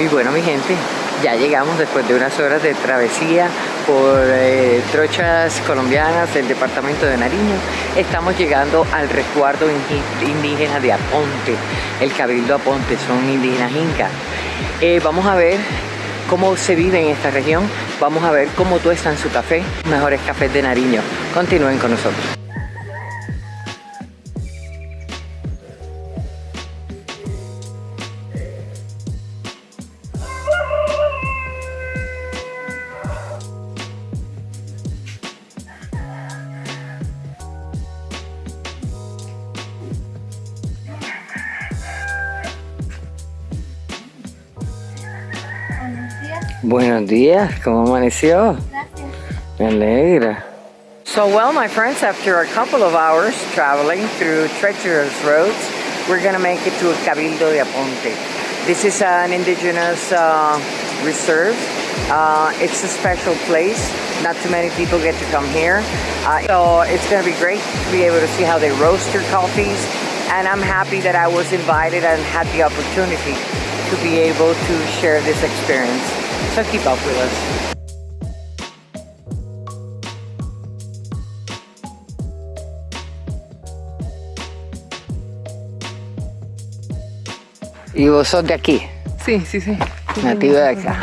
Y bueno, mi gente, ya llegamos después de unas horas de travesía por eh, trochas colombianas del departamento de Nariño. Estamos llegando al resguardo indígena de Aponte, el Cabildo Aponte, son indígenas incas. Eh, vamos a ver cómo se vive en esta región, vamos a ver cómo en su café, mejores cafés de Nariño. Continúen con nosotros. Buenos días, ¿cómo amaneció? Gracias. Me alegra. So well, my friends, after a couple of hours traveling through treacherous roads, we're gonna make it to Cabildo de Aponte. This is an indigenous uh, reserve. Uh, it's a special place. Not too many people get to come here. Uh, so it's gonna be great to be able to see how they roast their coffees. And I'm happy that I was invited and had the opportunity to be able to share this experience. So keep up with us. ¿Y vos sos de aquí? Sí, sí, sí. Nativo de acá.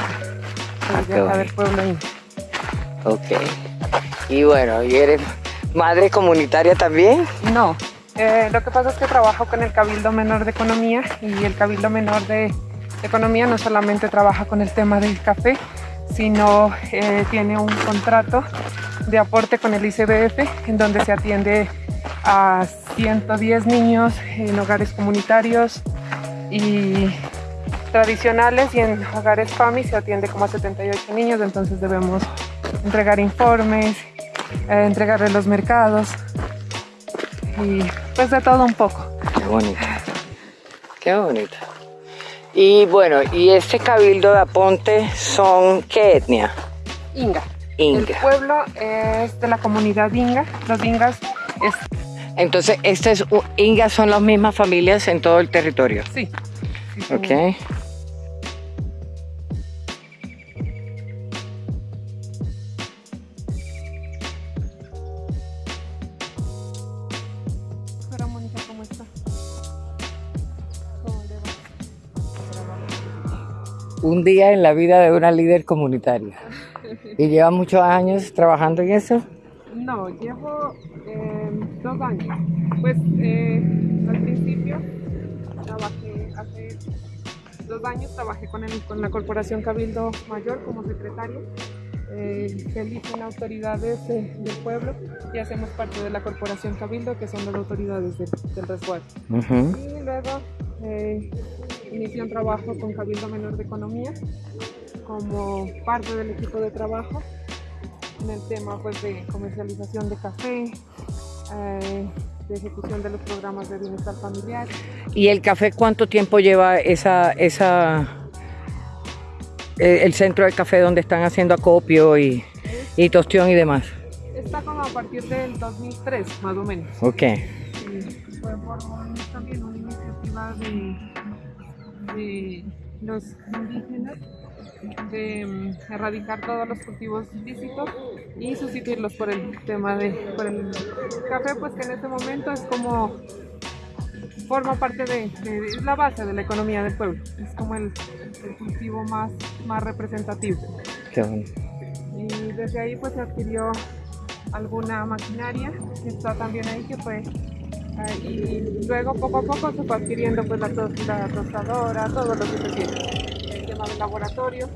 A ver, pueblo ahí. Ok. Y bueno, ¿y eres madre comunitaria también? No. Eh, lo que pasa es que trabajo con el Cabildo Menor de Economía y el Cabildo Menor de Economía no solamente trabaja con el tema del café, sino eh, tiene un contrato de aporte con el ICBF en donde se atiende a 110 niños en hogares comunitarios y tradicionales y en hogares FAMI se atiende como a 78 niños, entonces debemos entregar informes, eh, entregarle los mercados y pues de todo un poco. Qué bonito, qué bonito. Y bueno, ¿y este cabildo de Aponte son qué etnia? Inga. Inga. El pueblo es de la comunidad Inga. Los Ingas es... Entonces, este es, Ingas son las mismas familias en todo el territorio. Sí. ok. Un día en la vida de una líder comunitaria. ¿Y lleva muchos años trabajando en eso? No, llevo eh, dos años. Pues eh, al principio trabajé, hace dos años trabajé con, el, con la Corporación Cabildo Mayor como secretario. Eh, que eligen autoridades del pueblo y hacemos parte de la Corporación Cabildo, que son las autoridades del, resguardo. Y luego eh, inicié un trabajo con Cabildo Menor de Economía como parte del equipo de trabajo en el tema pues, de comercialización de café, eh, de ejecución de los programas de bienestar familiar. ¿Y el café cuánto tiempo lleva esa, esa eh, el centro de café donde están haciendo acopio y, y tostión y demás? Está como a partir del 2003, más o menos. Ok. fue por también una de de los indígenas de mm, erradicar todos los cultivos ilícitos y sustituirlos por el tema de por el café pues que en este momento es como forma parte de, es la base de la economía del pueblo. Es como el, cultivo más, más representativo. Y desde ahí pues se adquirió alguna maquinaria que está también ahí que fue y luego poco a poco se fue adquiriendo pues la, tostadora, todo lo que se tiene, el tema del laboratorio.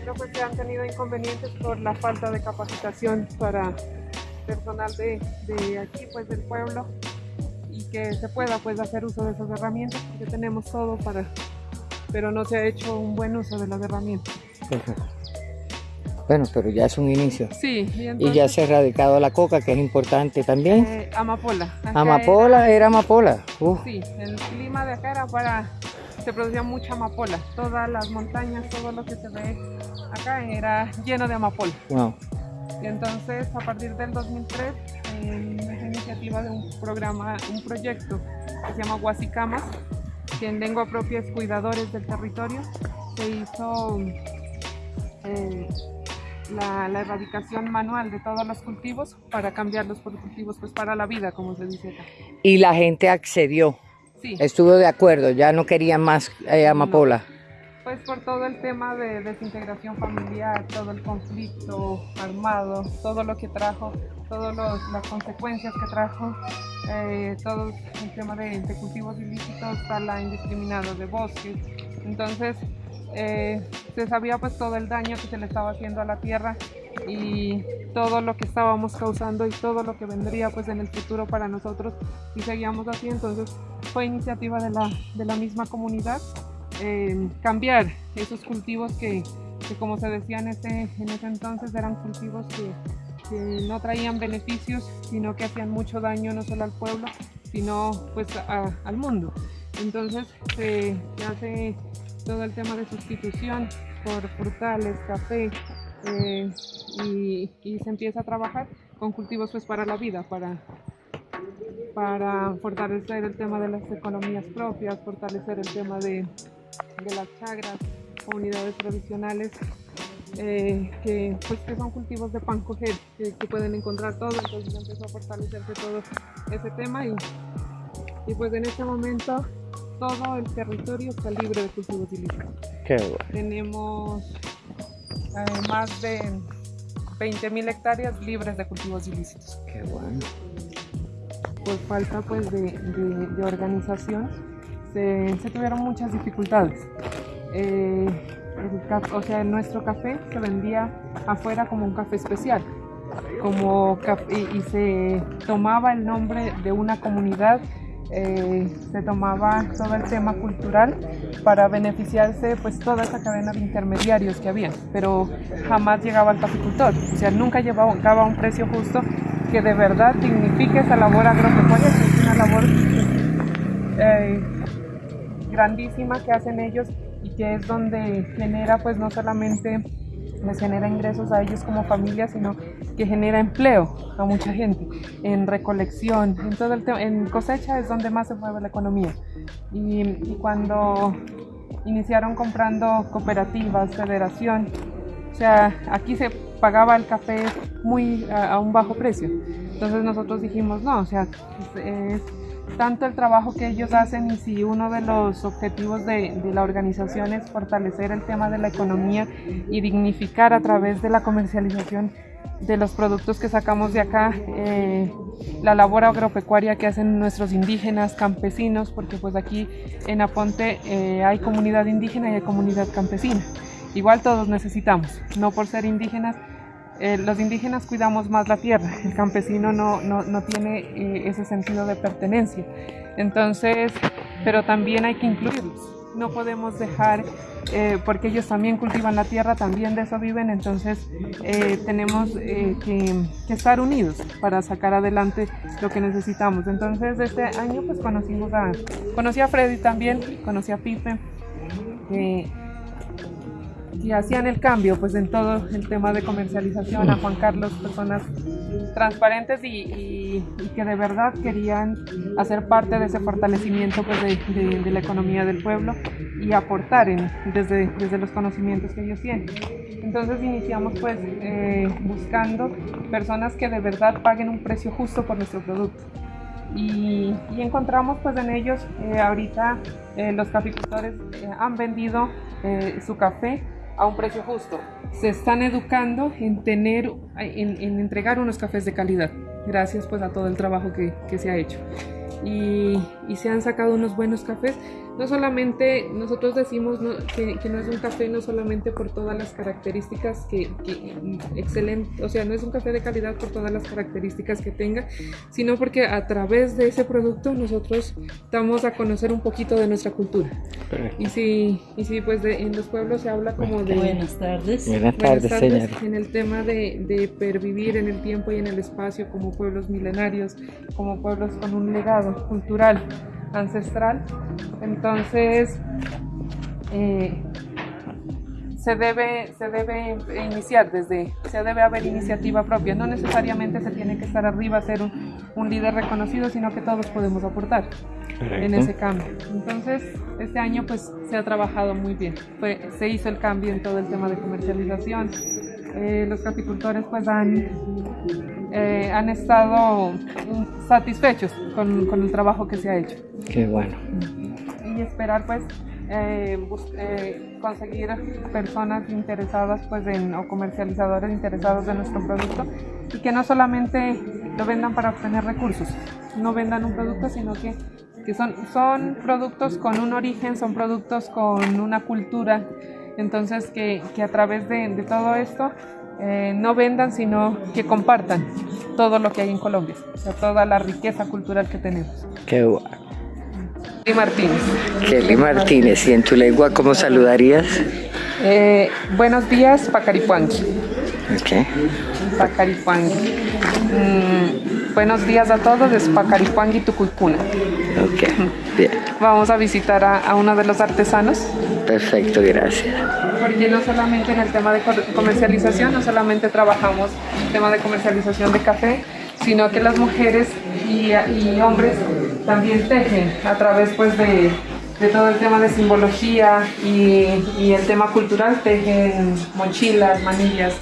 Pero pues se han tenido inconvenientes por la falta de capacitación para personal de, de aquí, pues del pueblo, y que se pueda pues hacer uso de esas herramientas, porque tenemos todo para, pero no se ha hecho un buen uso de las herramientas. Bueno, pero ya es un inicio. Sí. Y, ya se ha erradicado la coca, que es importante también. Eh, amapola. amapola, era, amapola. Sí, el clima de acá era para... Se producía mucha amapola. Todas las montañas, todo lo que se ve acá era lleno de amapola. Wow. Y entonces, a partir del 2003, en esa iniciativa de un programa, un proyecto que se llama Huasicamas, que en lengua propia es Cuidadores del Territorio, se hizo eh, la, la, erradicación manual de todos los cultivos para cambiarlos por cultivos pues para la vida, como se dice acá. Y la gente accedió. Sí. Estuvo de acuerdo, ya no querían más eh, amapola. No. Pues por todo el tema de desintegración familiar, todo el conflicto armado, todo lo que trajo, todas las consecuencias que trajo, eh, todo el tema de, de cultivos ilícitos, tala indiscriminada de bosques. Entonces, eh, se sabía pues todo el daño que se le estaba haciendo a la tierra y todo lo que estábamos causando y todo lo que vendría pues en el futuro para nosotros y seguíamos así. Entonces fue iniciativa de la, de la misma comunidad eh, cambiar esos cultivos que, que, como se decía en ese, en ese entonces eran cultivos que, no traían beneficios sino que hacían mucho daño no solo al pueblo sino pues al mundo. Entonces se hace todo el tema de sustitución por frutales, café eh, y, se empieza a trabajar con cultivos pues para la vida, para, para fortalecer el tema de las economías propias, fortalecer el tema de, de las chagras, comunidades tradicionales, eh, que, pues, que son cultivos de pan coger, que, que, pueden encontrar todo, entonces empezó a fortalecerse todo ese tema y, y pues en este momento todo el territorio está libre de cultivos ilícitos. Qué bueno. Tenemos eh, más de 20.000 hectáreas libres de cultivos ilícitos. Qué bueno. Por falta pues de, de, de organización se, se, tuvieron muchas dificultades. Eh, el, o sea, nuestro café se vendía afuera como un café especial. Como y, y se tomaba el nombre de una comunidad eh, se tomaba todo el tema cultural para beneficiarse pues toda esa cadena de intermediarios que había, pero jamás llegaba al caficultor, o sea, nunca llevaba un precio justo que de verdad dignifique esa labor agropecuaria, que es una labor eh, grandísima que hacen ellos y que es donde genera pues no solamente les genera ingresos a ellos como familia, sino que genera empleo a mucha gente, en recolección, en todo el en cosecha es donde más se mueve la economía. Y, y cuando iniciaron comprando cooperativas, federación, o sea, aquí se pagaba el café muy a, a un bajo precio. Entonces nosotros dijimos, no, o sea, es, es tanto el trabajo que ellos hacen y si uno de los objetivos de, la organización es fortalecer el tema de la economía y dignificar a través de la comercialización de los productos que sacamos de acá, eh, la labor agropecuaria que hacen nuestros indígenas, campesinos, porque pues aquí en Aponte eh, hay comunidad indígena y hay comunidad campesina. Igual todos necesitamos, no por ser indígenas, eh, los indígenas cuidamos más la tierra, el campesino no, no, no tiene eh, ese sentido de pertenencia. Entonces, pero también hay que incluirlos. No podemos dejar, eh, porque ellos también cultivan la tierra, también de eso viven, entonces tenemos que, que, estar unidos para sacar adelante lo que necesitamos. Entonces, este año pues conocimos a, conocí a Freddy también, conocí a Pipe, y hacían el cambio pues en todo el tema de comercialización a Juan Carlos, personas transparentes y, y, y que de verdad querían hacer parte de ese fortalecimiento pues de, de, de la economía del pueblo y aportar en, desde, desde los conocimientos que ellos tienen. Entonces iniciamos pues eh, buscando personas que de verdad paguen un precio justo por nuestro producto. Y, y, encontramos pues en ellos eh, ahorita eh, los caficultores eh, han vendido eh, su café a un precio justo. Se están educando en tener, en, en, entregar unos cafés de calidad, gracias pues a todo el trabajo que, que se ha hecho. Y, y, se han sacado unos buenos cafés. No solamente, nosotros decimos ¿no? que, que, no es un café no solamente por todas las características que, que, excelente, o sea, no es un café de calidad por todas las características que tenga, sino porque a través de ese producto nosotros damos a conocer un poquito de nuestra cultura. Y si, y si pues de, en los pueblos se habla como de... Buenas tardes. Buenas tardes, buenas tardes señor. En el tema de, de pervivir en el tiempo y en el espacio como pueblos milenarios, como pueblos con un legado cultural ancestral. Entonces, eh, se debe, se debe iniciar desde, se debe haber iniciativa propia, no necesariamente se tiene que estar arriba, hacer un, un líder reconocido, sino que todos podemos aportar en ese cambio. Entonces, este año pues se ha trabajado muy bien. se hizo el cambio en todo el tema de comercialización. Eh, los capicultores pues han, eh, han estado satisfechos con, con, el trabajo que se ha hecho. Qué bueno. Y esperar pues eh, conseguir personas interesadas pues en, o comercializadores interesados de nuestro producto y que no solamente lo vendan para obtener recursos, no vendan un producto, sino que que son, son productos con un origen, son productos con una cultura, entonces que, que a través de, de todo esto eh, no vendan, sino que compartan todo lo que hay en Colombia, o sea, toda la riqueza cultural que tenemos. Qué bueno. Kelly Martínez. Kelly Martínez, ¿y en tu lengua cómo saludarías? Eh, buenos días, Pacaripuangui. ¿Qué? Pacaripuangui. Mm, buenos días a todos, es Pacaripuangui Tucuicuna. Ok, bien. Vamos a visitar a, uno de los artesanos. Perfecto, gracias. Porque no solamente en el tema de comercialización, no solamente trabajamos el tema de comercialización de café, sino que las mujeres y, hombres también tejen a través pues de, todo el tema de simbología y, y, el tema cultural, tejen mochilas, manillas.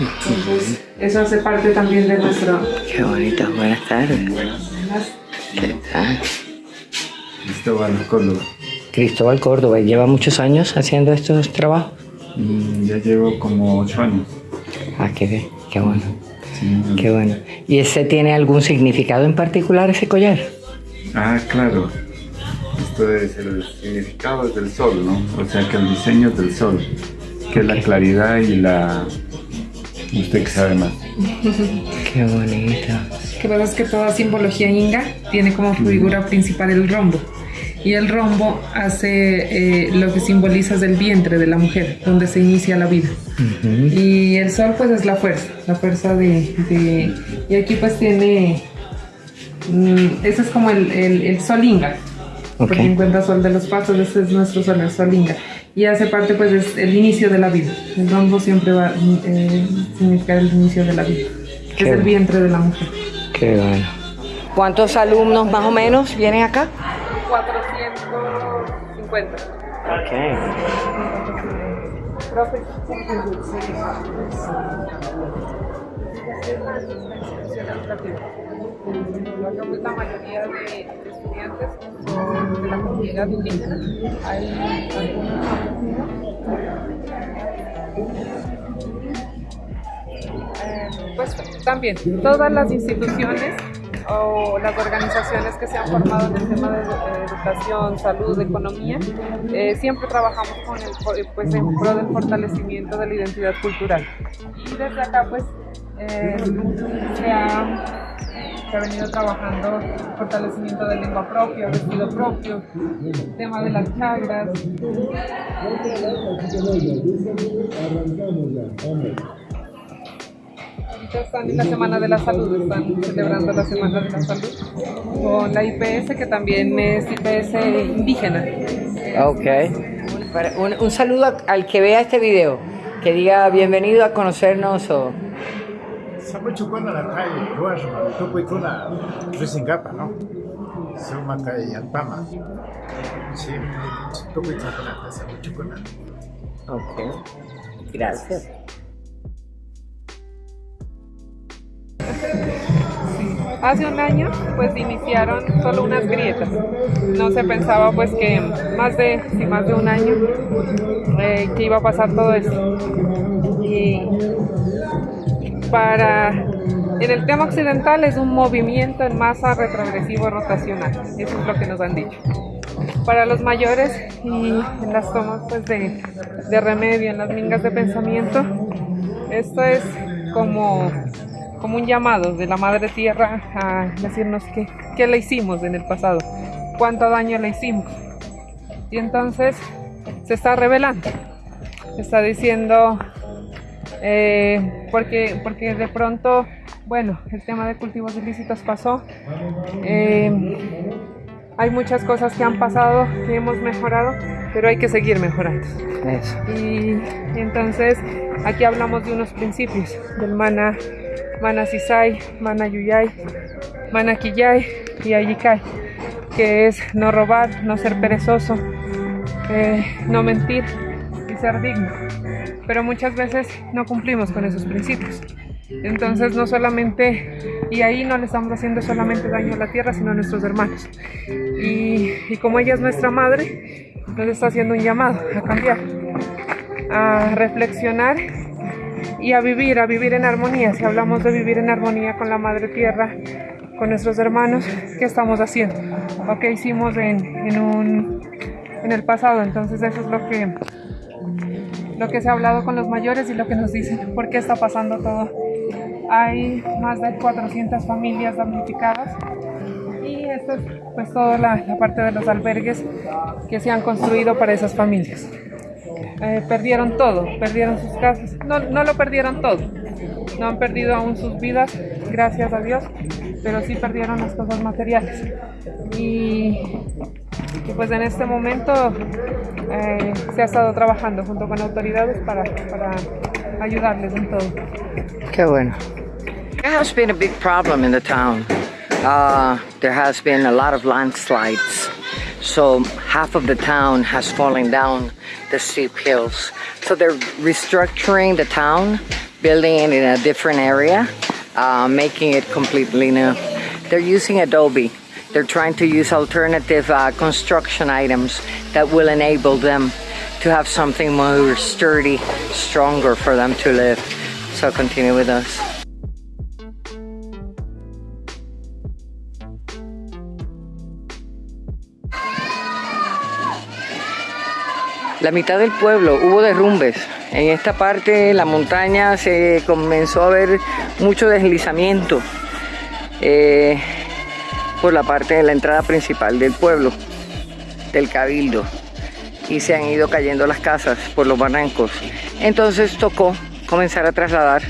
Entonces, eso hace parte también de nuestro... Qué bonito, buenas tardes. ¿Qué tal? Cristóbal Córdoba. Cristóbal Córdoba, ¿lleva muchos años haciendo estos trabajos? Mm, ya llevo como ocho años. Ah, qué bien, qué bueno. qué bueno. ¿Y ese tiene algún significado en particular, ese collar? Ah, claro. Esto es el significado del sol, ¿no? O sea, que el diseño del sol, que es la claridad y la... Usted que sabe más. qué bonito que pasa es que toda simbología inga tiene como figura principal el rombo. Y el rombo hace eh, lo que simboliza es el vientre de la mujer, donde se inicia la vida. Y el sol pues es la fuerza, la fuerza de... y aquí pues tiene... Mm, ese es como el, el, sol inga, porque encuentra sol de los pasos, ese es nuestro sol, el sol inga. Y hace parte pues es el inicio de la vida. El rombo siempre va a eh, significar el inicio de la vida, que es el vientre de la mujer. Qué bueno. ¿Cuántos alumnos más o menos vienen acá? 450. Ok. La mayoría de estudiantes son de la comunidad indígena. Hay algunos pues también todas las instituciones o las organizaciones que se han formado en el tema de educación, salud, economía, eh, siempre trabajamos con el, pues, en pro del fortalecimiento de la identidad cultural. Y desde acá pues eh, se, ha, se, ha, venido trabajando fortalecimiento de lengua propia, vestido propio, el tema de las chagras están en la Semana de la Salud, están celebrando la Semana de la Salud con la IPS, que también es IPS indígena. Ok. Un, un saludo al que vea este video, que diga bienvenido a conocernos o... Samuchukuna la calle, lugar, tupuikuna, Rizingapa, ¿no? Suma calle Alpama. Sí, tupuikuna, Samuchukuna. Ok. Gracias. Hace un año pues iniciaron solo unas grietas. No se pensaba pues que más de, más de un año eh, iba a pasar todo esto. Y para en el tema occidental es un movimiento en masa retrogresivo rotacional. Eso es lo que nos han dicho. Para los mayores y en las tomas pues, de, de remedio, en las mingas de pensamiento, esto es como como un llamado de la Madre Tierra a decirnos qué, qué le hicimos en el pasado, cuánto daño le hicimos. Y entonces se está revelando, está diciendo, eh, porque, porque de pronto, bueno, el tema de cultivos ilícitos pasó. Eh, hay muchas cosas que han pasado, que hemos mejorado, pero hay que seguir mejorando. Y entonces aquí hablamos de unos principios, del mana Mana Sisai, Mana Yuyay, Manakiyay y Ayikai, que es no robar, no ser perezoso, eh, no mentir y ser digno. Pero muchas veces no cumplimos con esos principios. Entonces no solamente, y ahí no le estamos haciendo solamente daño a la tierra, sino a nuestros hermanos. Y, y como ella es nuestra madre, nos está haciendo un llamado a cambiar, a reflexionar y a vivir, a vivir en armonía. Si hablamos de vivir en armonía con la madre tierra, con nuestros hermanos, ¿qué estamos haciendo? ¿O qué hicimos en, en, un, en el pasado? Entonces eso es lo que, lo que se ha hablado con los mayores y lo que nos dicen, por qué está pasando todo. Hay más de 400 familias damnificadas y esto es pues toda la, la parte de los albergues que se han construido para esas familias. Eh, perdieron todo, perdieron sus casas, no, no lo perdieron todo, no han perdido aún sus vidas, gracias a Dios, pero sí perdieron las cosas materiales. Y, y pues en este momento eh, se ha estado trabajando junto con autoridades para, para ayudarles en todo. Qué bueno. There has been a big problem in the town. Uh, there has been a lot of landslides. So half of the town has fallen down the steep hills. So they're restructuring the town, building it in a different area, uh, making it completely new. They're using Adobe. They're trying to use alternative uh, construction items that will enable them to have something more sturdy, stronger for them to live. So continue with us. La mitad del pueblo hubo derrumbes. En esta parte la montaña se comenzó a ver mucho deslizamiento eh, por la parte de la entrada principal del pueblo, del cabildo. Y se han ido cayendo las casas por los barrancos. Entonces tocó comenzar a trasladar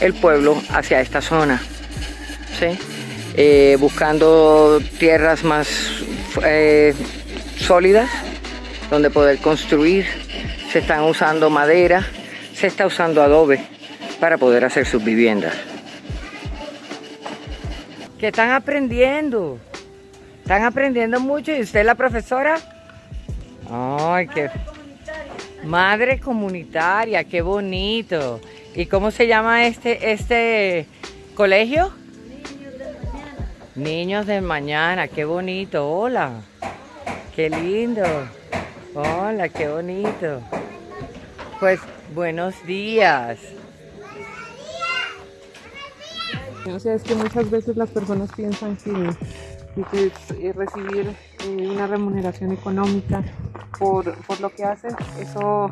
el pueblo hacia esta zona. ¿sí? Eh, buscando tierras más eh, sólidas donde poder construir. Se están usando madera, se está usando adobe para poder hacer sus viviendas. ¿Qué están aprendiendo? ¿Están aprendiendo mucho? ¿Y usted es la profesora? Ay, qué... Madre comunitaria, qué bonito. ¿Y cómo se llama este, este colegio? Niños del mañana, qué bonito. Hola, qué lindo. Hola, qué bonito. Pues buenos días. O sea, es que muchas veces las personas piensan que, que eh, recibir eh, una remuneración económica por, por, lo que hacen, eso,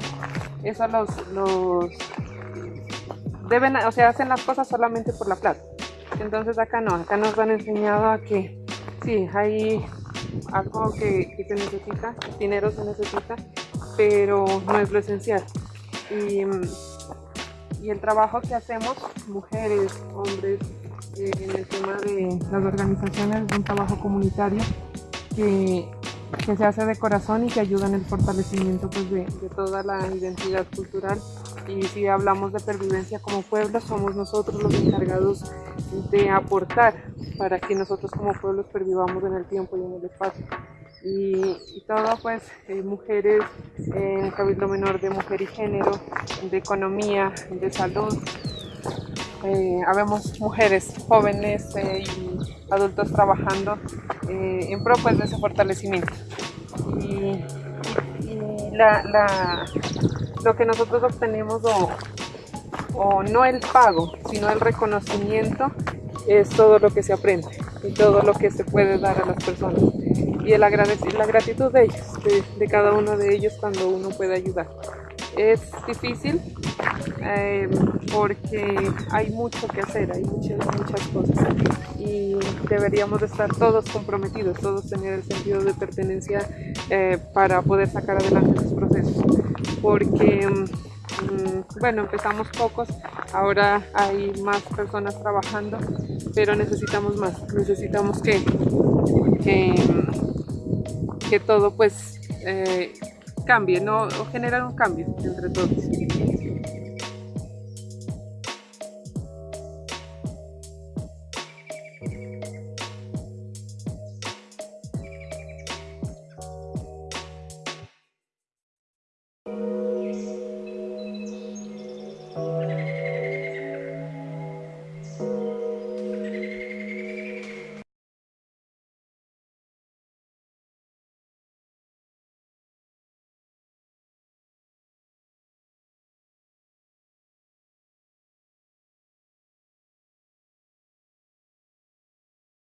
eso los, los deben, o sea, hacen las cosas solamente por la plata. Entonces acá no, acá nos han enseñado a que sí, hay algo que, se necesita, dinero se necesita, pero no es lo esencial. Y, y el trabajo que hacemos, mujeres, hombres, eh, en el tema de las organizaciones, es un trabajo comunitario que, que, se hace de corazón y que ayuda en el fortalecimiento pues, de, de toda la identidad cultural y si hablamos de pervivencia como pueblo, somos nosotros los encargados de aportar para que nosotros como pueblos pervivamos en el tiempo y en el espacio. Y, y todo pues eh, mujeres en Cabildo Menor de Mujer y Género, de Economía, de Salud, eh, habemos mujeres jóvenes eh, y adultos trabajando eh, en pro pues, de ese fortalecimiento. Y, la, lo que nosotros obtenemos o, o no el pago, sino el reconocimiento es todo lo que se aprende y todo lo que se puede dar a las personas y el la gratitud de ellos, de, cada uno de ellos cuando uno puede ayudar. Es difícil eh, porque hay mucho que hacer, hay muchas, muchas cosas. Y deberíamos estar todos comprometidos, todos tener el sentido de pertenencia eh, para poder sacar adelante esos procesos. Porque mm, bueno, empezamos pocos, ahora hay más personas trabajando, pero necesitamos más, necesitamos que, que, que todo pues eh, cambie, ¿no? O generar un cambio entre todos.